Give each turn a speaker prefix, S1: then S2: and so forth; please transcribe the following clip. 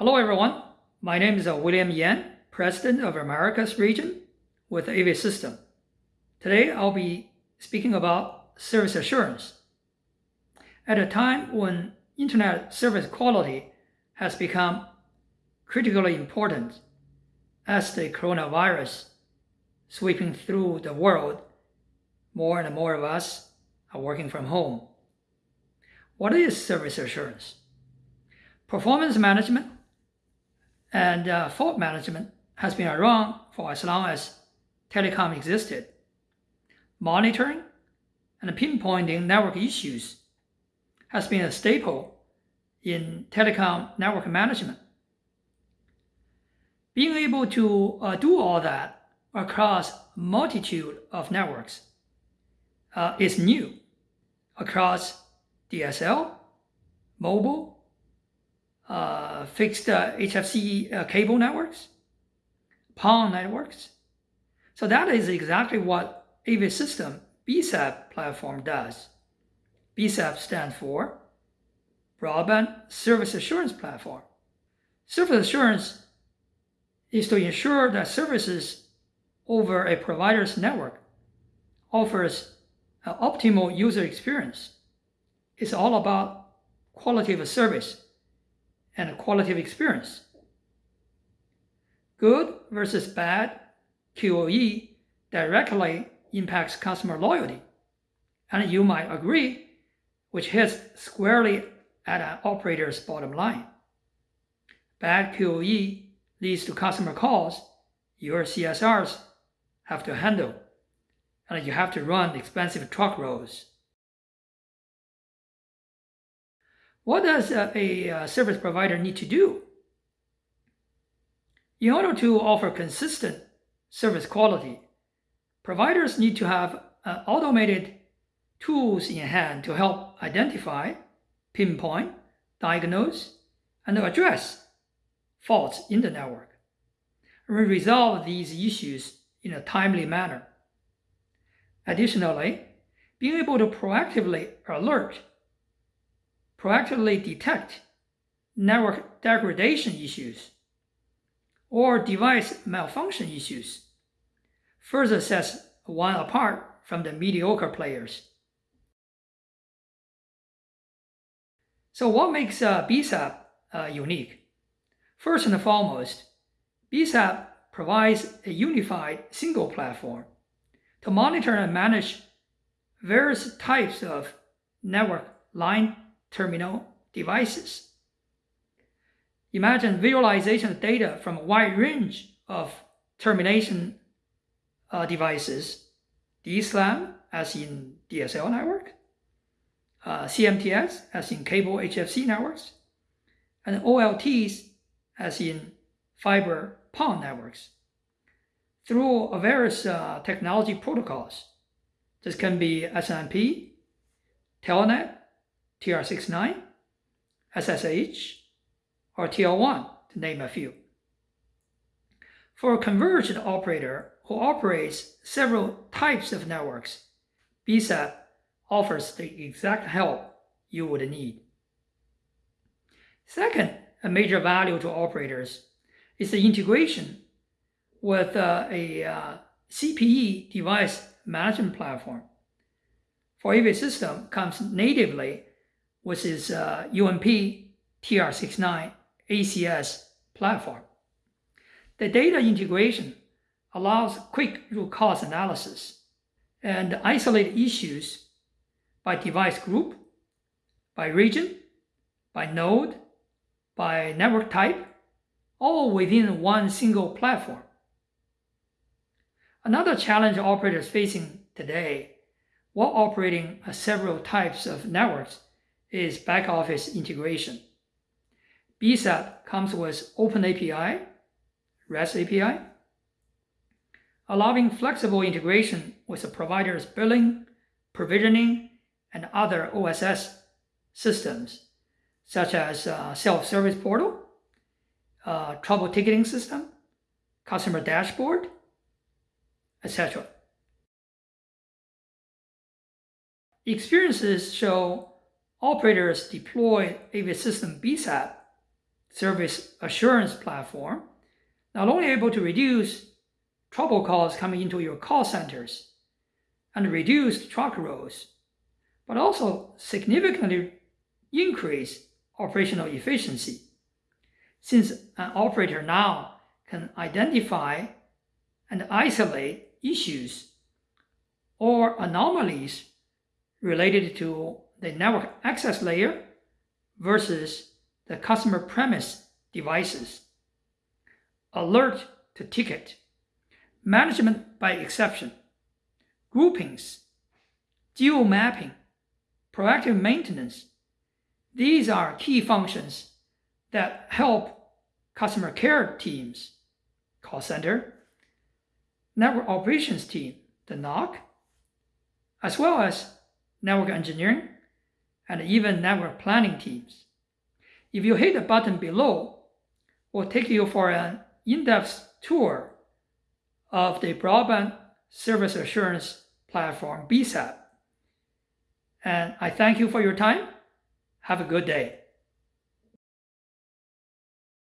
S1: Hello everyone, my name is uh, William Yan, President of Americas region with AV System. Today I'll be speaking about service assurance. At a time when internet service quality has become critically important as the coronavirus sweeping through the world, more and more of us are working from home. What is service assurance? Performance management and uh, fault management has been around for as long as telecom existed. Monitoring and pinpointing network issues has been a staple in telecom network management. Being able to uh, do all that across multitude of networks uh, is new across DSL, mobile, uh, fixed uh, HFC uh, cable networks, PON networks. So that is exactly what AV System BSAP platform does. BSAP stands for Broadband Service Assurance Platform. Service assurance is to ensure that services over a provider's network offers an optimal user experience. It's all about quality of service and quality of experience. Good versus bad QoE directly impacts customer loyalty. And you might agree, which hits squarely at an operator's bottom line. Bad QoE leads to customer calls your CSRs have to handle, and you have to run expensive truck rolls. What does a, a service provider need to do? In order to offer consistent service quality, providers need to have uh, automated tools in hand to help identify, pinpoint, diagnose, and address faults in the network, and resolve these issues in a timely manner. Additionally, being able to proactively alert proactively detect network degradation issues or device malfunction issues further sets one apart from the mediocre players. So what makes uh, BSAP uh, unique? First and foremost, BSAP provides a unified single platform to monitor and manage various types of network line terminal devices. Imagine visualization of data from a wide range of termination uh, devices, DSLAM as in DSL network, uh, CMTS as in cable HFC networks, and OLTs as in fiber PON networks through various uh, technology protocols. This can be SNMP, Telnet, TR69, SSH, or TL1, to name a few. For a convergent operator who operates several types of networks, BSAP offers the exact help you would need. Second, a major value to operators is the integration with uh, a uh, CPE device management platform. For every system comes natively with is uh, UMP TR69 ACS platform. The data integration allows quick root cause analysis and isolate issues by device group, by region, by node, by network type, all within one single platform. Another challenge operators facing today while operating several types of networks is back office integration. BSAP comes with OpenAPI, REST API, allowing flexible integration with the provider's billing, provisioning, and other OSS systems, such as uh, self-service portal, uh, trouble ticketing system, customer dashboard, etc. Experiences show operators deploy AV system BSAP service assurance platform, not only able to reduce trouble calls coming into your call centers and reduce truck rolls, but also significantly increase operational efficiency. Since an operator now can identify and isolate issues or anomalies related to the network access layer versus the customer premise devices. Alert to ticket, management by exception, groupings, geo mapping, proactive maintenance. These are key functions that help customer care teams, call center, network operations team, the NOC, as well as network engineering and even network planning teams. If you hit the button below, we'll take you for an in-depth tour of the Broadband Service Assurance Platform, BSAP. And I thank you for your time. Have a good day.